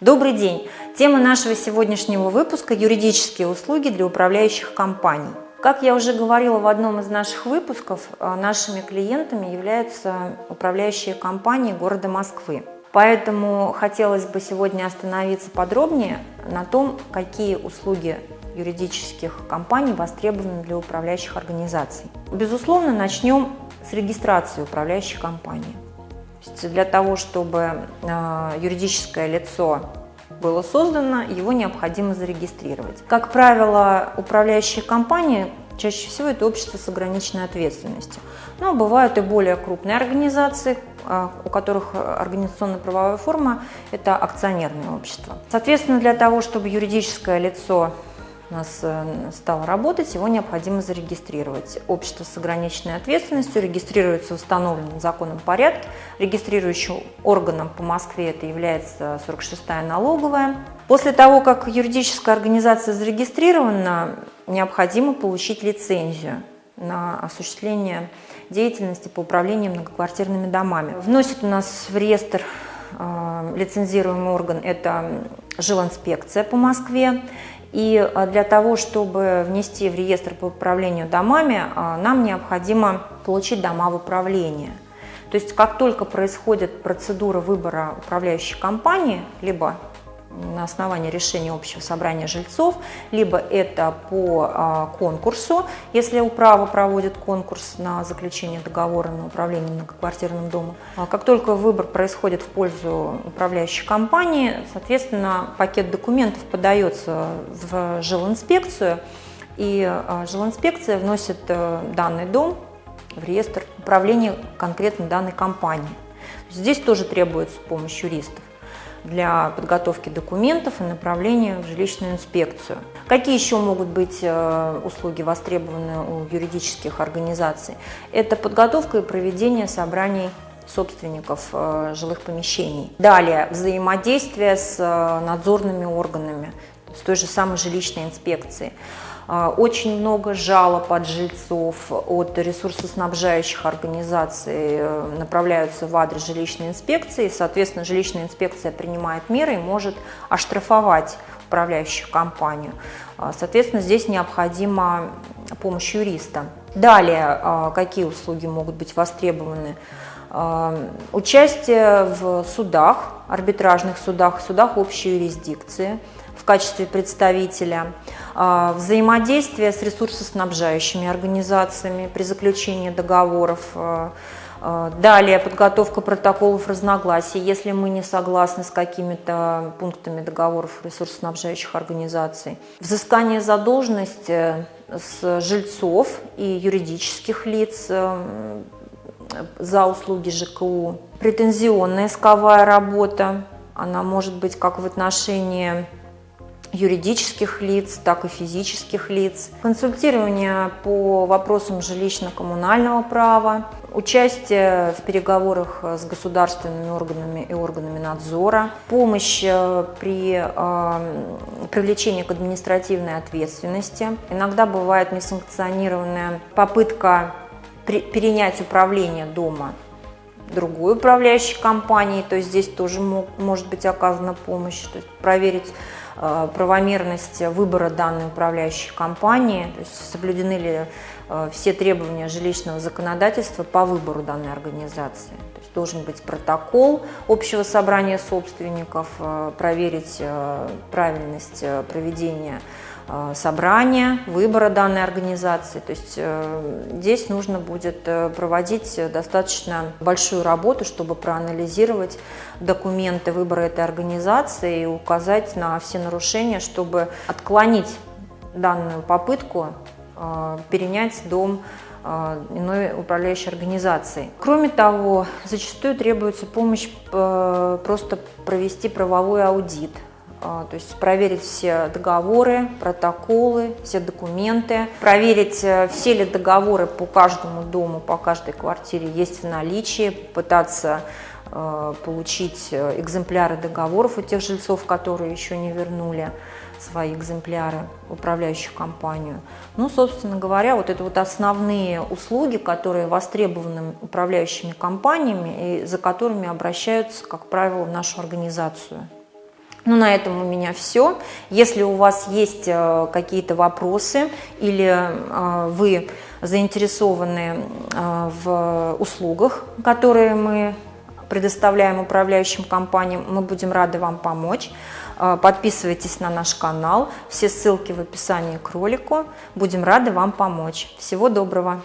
Добрый день! Тема нашего сегодняшнего выпуска – юридические услуги для управляющих компаний. Как я уже говорила в одном из наших выпусков, э, нашими клиентами являются управляющие компании города Москвы. Поэтому хотелось бы сегодня остановиться подробнее на том, какие услуги юридических компаний востребованы для управляющих организаций. Безусловно, начнем с регистрации управляющей компании для того, чтобы э, юридическое лицо было создано, его необходимо зарегистрировать. Как правило, управляющие компании чаще всего это общество с ограниченной ответственностью. Но бывают и более крупные организации, э, у которых организационно-правовая форма – это акционерное общество. Соответственно, для того, чтобы юридическое лицо у нас э, стало работать, его необходимо зарегистрировать. Общество с ограниченной ответственностью регистрируется в установленном законом порядке. Регистрирующим органом по Москве это является 46-я налоговая. После того, как юридическая организация зарегистрирована, необходимо получить лицензию на осуществление деятельности по управлению многоквартирными домами. Вносит у нас в реестр э, лицензируемый орган – это жилинспекция по Москве. И а, для того, чтобы внести в реестр по управлению домами, а, нам необходимо получить дома в управление. То есть как только происходит процедура выбора управляющей компании, либо на основании решения общего собрания жильцов, либо это по а, конкурсу, если управа проводит конкурс на заключение договора на управление многоквартирным домом. А как только выбор происходит в пользу управляющей компании, соответственно, пакет документов подается в жилинспекцию, и а, жилинспекция вносит э, данный дом в реестр управления конкретно данной компании. Здесь тоже требуется помощь юристов для подготовки документов и направления в жилищную инспекцию. Какие еще могут быть э, услуги востребованы у юридических организаций? Это подготовка и проведение собраний собственников э, жилых помещений. Далее, взаимодействие с э, надзорными органами, с той же самой жилищной инспекцией. А, очень много жалоб от жильцов, от ресурсоснабжающих организаций э, направляются в адрес жилищной инспекции. Соответственно, жилищная инспекция принимает меры и может оштрафовать управляющую компанию. А, соответственно, здесь необходима помощь юриста. Далее, а, какие услуги могут быть востребованы? Участие в судах, арбитражных судах, судах общей юрисдикции – в качестве представителя, а, взаимодействие с ресурсоснабжающими организациями при заключении договоров, а, а, Далее подготовка протоколов разногласий, если мы не согласны с какими-то пунктами договоров ресурсоснабжающих организаций. Взыскание задолженности с жильцов и юридических лиц э, за услуги ЖКУ. Претензионная исковая работа, она может быть как в отношении юридических лиц, так и физических лиц, консультирование по вопросам жилищно-коммунального права, участие в переговорах с государственными органами и органами надзора, помощь э, при э, привлечении к административной ответственности. Иногда бывает несанкционированная попытка перенять управление дома другой управляющей компании, то есть здесь тоже может быть оказана помощь, то есть проверить Э, правомерность выбора данной управляющей компании, то есть соблюдены ли э, все требования жилищного законодательства по выбору данной организации. То есть должен быть протокол общего собрания собственников, э, проверить правильность проведения собрания, выбора данной организации. То есть э, здесь нужно будет э, проводить достаточно большую работу, чтобы проанализировать документы выбора этой организации и указать на все нарушения, чтобы отклонить данную попытку перенять дом иной управляющей организации. Кроме того, зачастую требуется помощь просто провести правовой аудит то есть проверить все договоры, протоколы, все документы, проверить, э, все ли договоры по каждому дому, по каждой квартире есть в наличии, пытаться э, получить э, экземпляры договоров у тех жильцов, которые еще не вернули свои экземпляры в управляющую компанию. Ну, собственно говоря, вот это вот основные услуги, которые востребованы управляющими компаниями и за которыми обращаются, как правило, в нашу организацию. Ну, на этом у меня все. Если у вас есть э, какие-то вопросы или э, вы заинтересованы э, в услугах, которые мы предоставляем управляющим компаниям, мы будем рады вам помочь. Подписывайтесь на наш канал, все ссылки в описании к ролику. Будем рады вам помочь. Всего доброго!